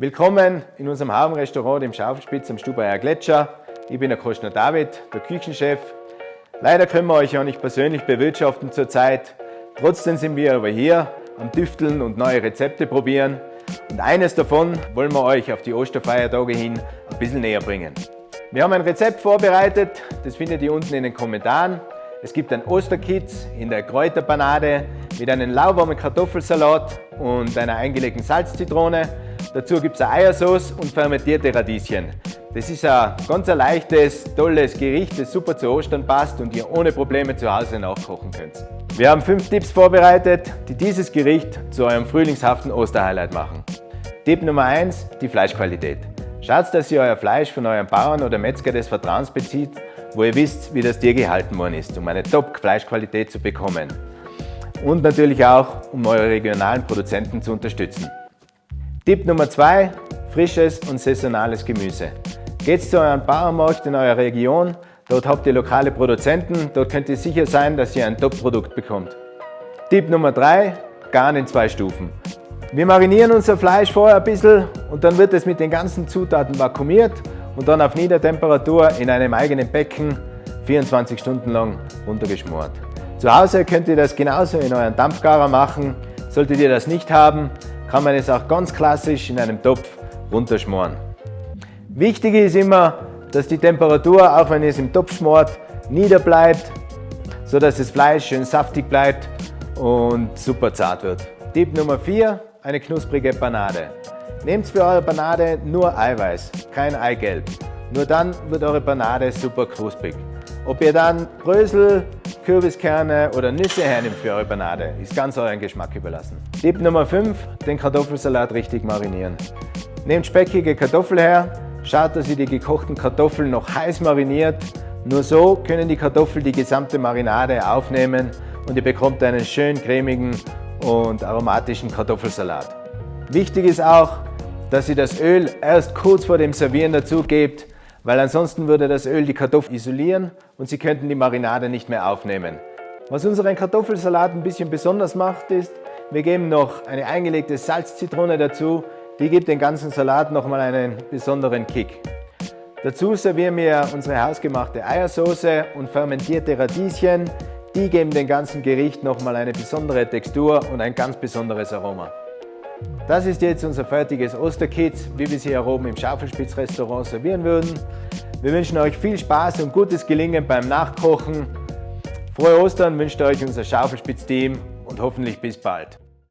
Willkommen in unserem Hafenrestaurant im Schaufelspitz am Stubaier Gletscher. Ich bin der Kostner David, der Küchenchef. Leider können wir euch ja nicht persönlich bewirtschaften zurzeit. Trotzdem sind wir aber hier am Düfteln und neue Rezepte probieren. Und eines davon wollen wir euch auf die Osterfeiertage hin ein bisschen näher bringen. Wir haben ein Rezept vorbereitet, das findet ihr unten in den Kommentaren. Es gibt ein Osterkitz in der Kräuterpanade mit einem lauwarmen Kartoffelsalat und einer eingelegten Salzzitrone. Dazu gibt es Eiersauce und fermentierte Radieschen. Das ist ein ganz leichtes, tolles Gericht, das super zu Ostern passt und ihr ohne Probleme zu Hause nachkochen könnt. Wir haben fünf Tipps vorbereitet, die dieses Gericht zu eurem frühlingshaften Osterhighlight machen. Tipp Nummer 1, die Fleischqualität. Schaut, dass ihr euer Fleisch von eurem Bauern oder Metzger des Vertrauens bezieht wo ihr wisst, wie das Tier gehalten worden ist, um eine Top-Fleischqualität zu bekommen. Und natürlich auch, um eure regionalen Produzenten zu unterstützen. Tipp Nummer 2, frisches und saisonales Gemüse. Geht zu eurem Bauernmarkt in eurer Region, dort habt ihr lokale Produzenten, dort könnt ihr sicher sein, dass ihr ein Top-Produkt bekommt. Tipp Nummer 3, Garn in zwei Stufen. Wir marinieren unser Fleisch vorher ein bisschen und dann wird es mit den ganzen Zutaten vakuumiert und dann auf Niedertemperatur in einem eigenen Becken 24 Stunden lang runtergeschmort. Zu Hause könnt ihr das genauso in euren Dampfgarer machen. Solltet ihr das nicht haben, kann man es auch ganz klassisch in einem Topf runterschmoren. Wichtig ist immer, dass die Temperatur, auch wenn ihr es im Topf schmort, niederbleibt, sodass das Fleisch schön saftig bleibt und super zart wird. Tipp Nummer 4, eine knusprige Panade. Nehmt für eure Panade nur Eiweiß, kein Eigelb. Nur dann wird eure Panade super knusprig. Ob ihr dann Brösel, Kürbiskerne oder Nüsse hernimmt für eure Panade, ist ganz euren Geschmack überlassen. Tipp Nummer 5, den Kartoffelsalat richtig marinieren. Nehmt speckige Kartoffeln her, schaut, dass ihr die gekochten Kartoffeln noch heiß mariniert. Nur so können die Kartoffeln die gesamte Marinade aufnehmen und ihr bekommt einen schön cremigen und aromatischen Kartoffelsalat. Wichtig ist auch, dass ihr das Öl erst kurz vor dem Servieren dazu gebt, weil ansonsten würde das Öl die Kartoffeln isolieren und sie könnten die Marinade nicht mehr aufnehmen. Was unseren Kartoffelsalat ein bisschen besonders macht, ist, wir geben noch eine eingelegte Salzzitrone dazu, die gibt den ganzen Salat nochmal einen besonderen Kick. Dazu servieren wir unsere hausgemachte Eiersauce und fermentierte Radieschen. Die geben dem ganzen Gericht nochmal eine besondere Textur und ein ganz besonderes Aroma. Das ist jetzt unser fertiges Osterkitz, wie wir es hier oben im Schaufelspitz-Restaurant servieren würden. Wir wünschen euch viel Spaß und gutes Gelingen beim Nachkochen. Frohe Ostern wünscht euch unser Schaufelspitz-Team und hoffentlich bis bald.